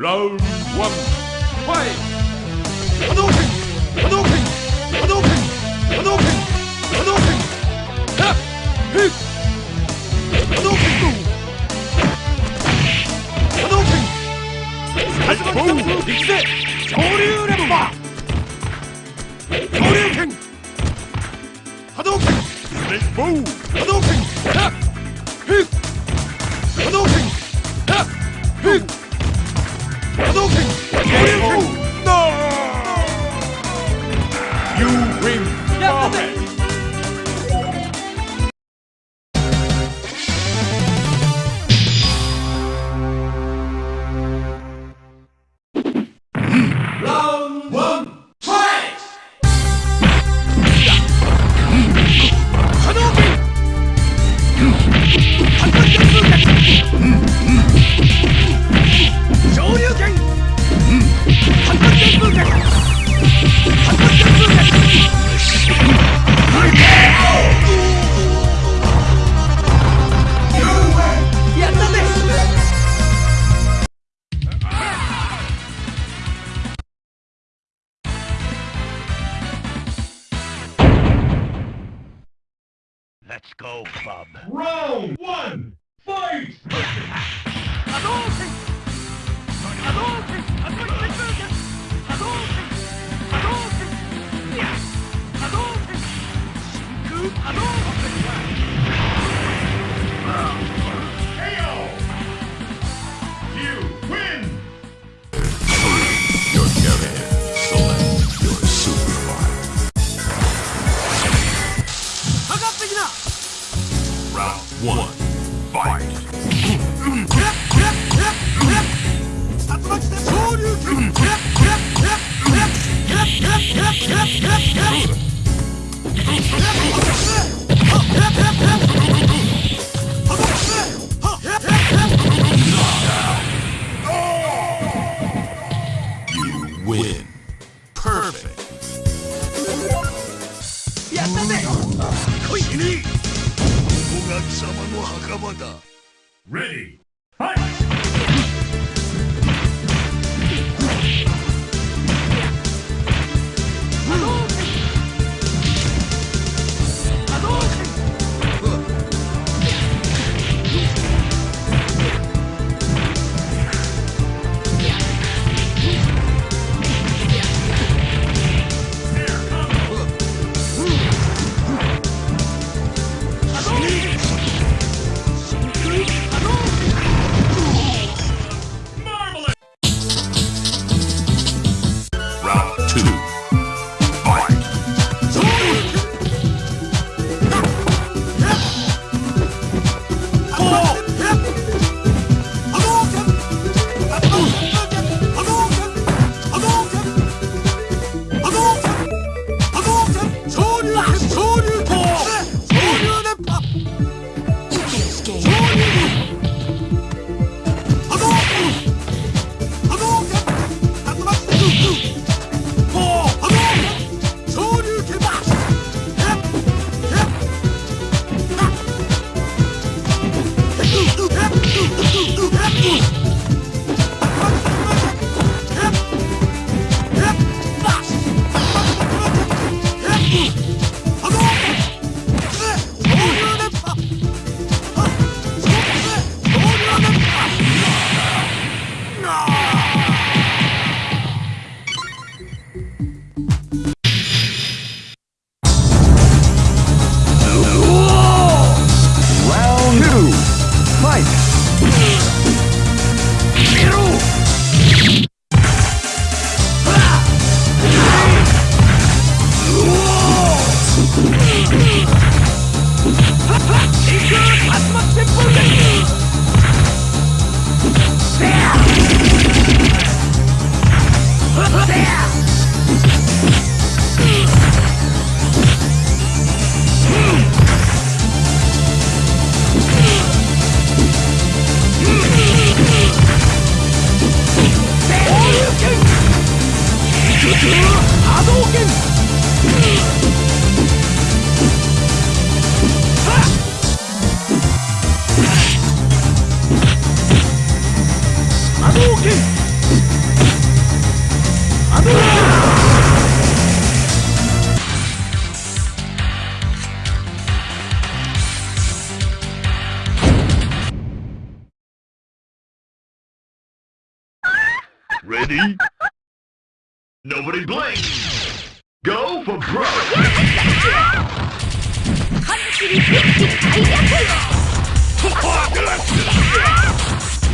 Round one, fight! Hadouken! Hadouken! Hadouken! Hadouken! Hadouken! Ha! Hit! Hadouken! Hadouken! 始まった行くぜ恐竜レンバー恐竜拳波動拳レッボー波動拳はっヒッ波動拳はっヒッ Hadouken! KO! も墓場だ Ready! Fight! Eat! It's not as much simple Ready? Nobody blink! Go for broke!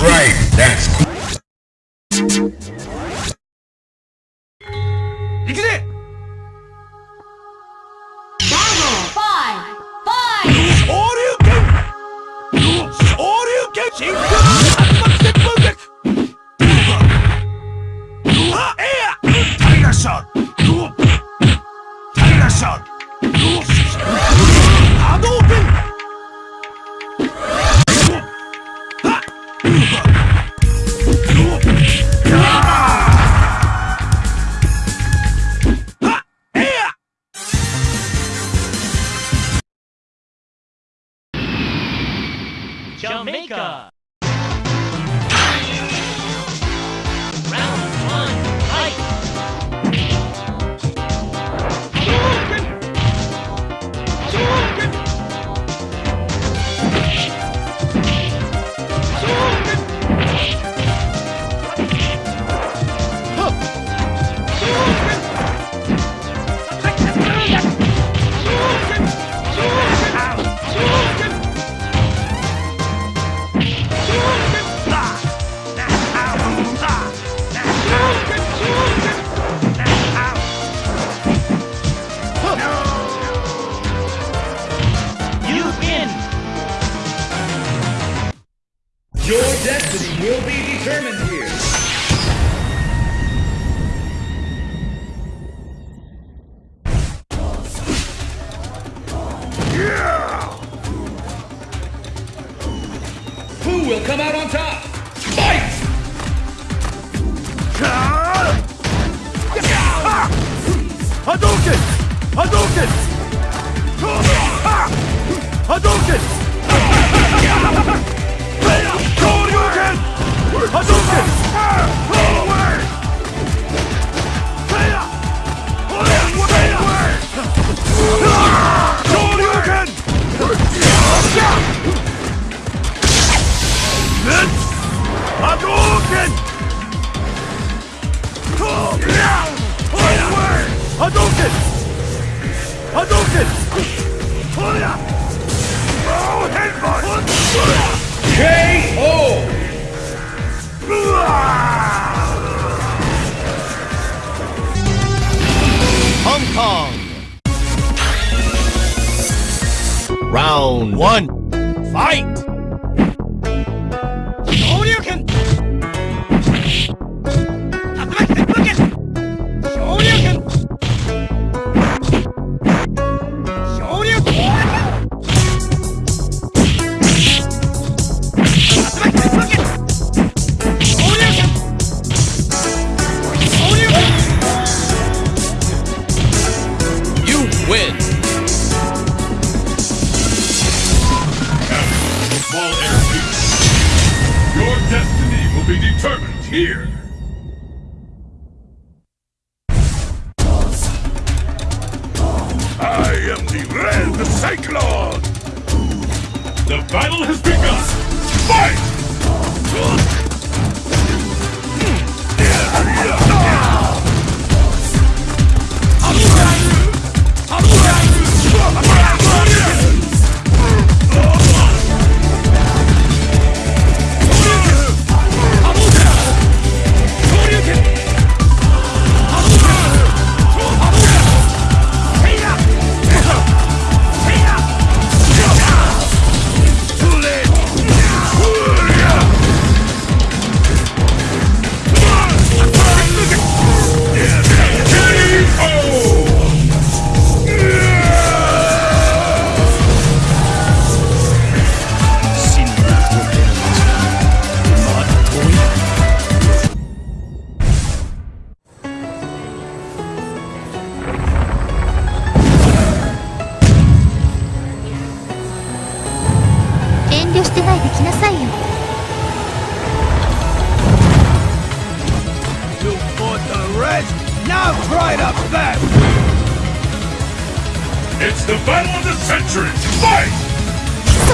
Alright, that's Your destiny will be determined here. the Cyclone! The battle has begun! Fight!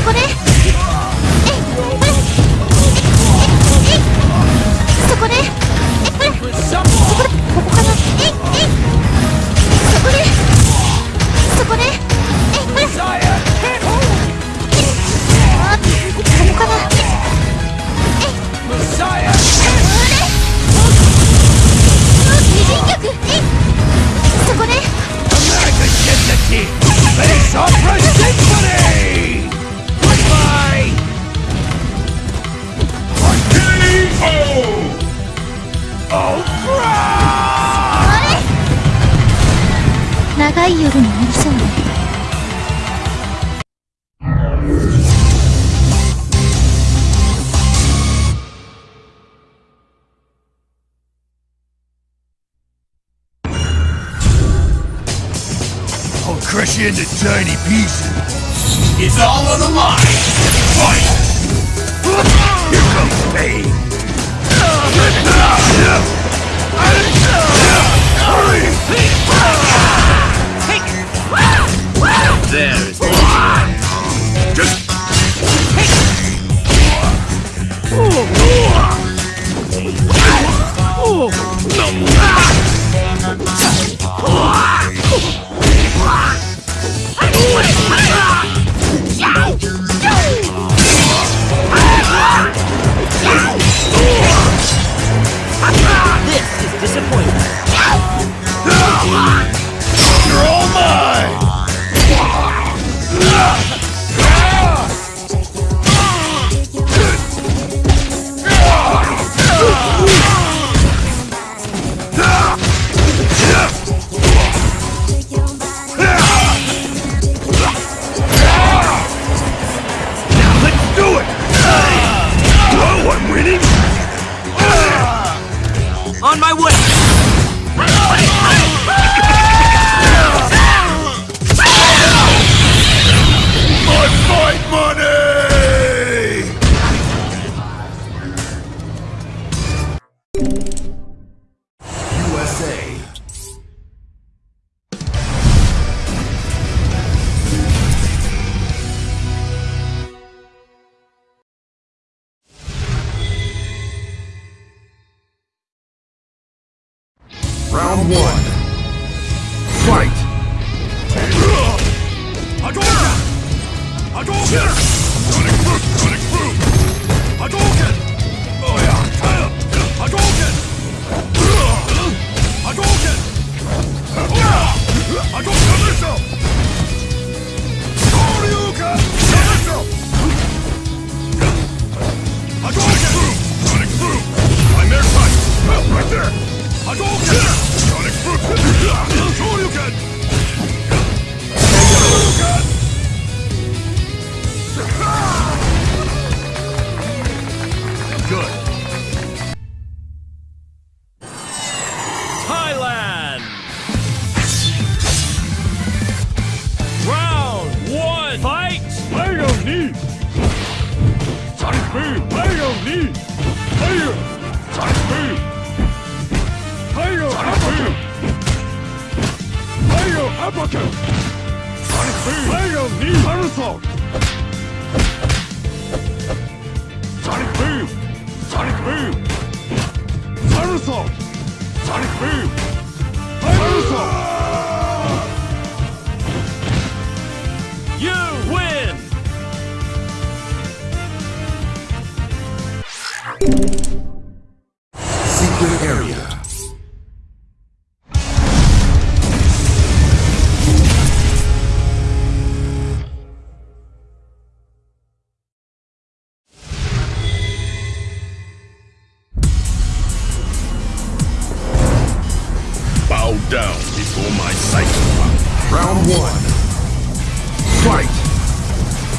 こで。I'll crush you into tiny pieces. It's all on the line! Fight! Here comes pain! Hurry! there is one. ザン、サニクブーム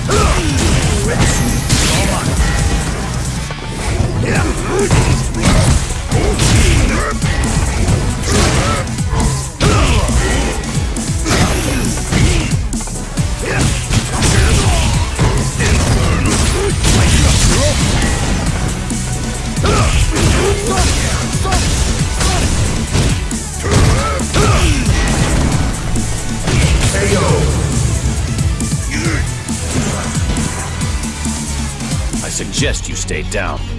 I suggest you stay down.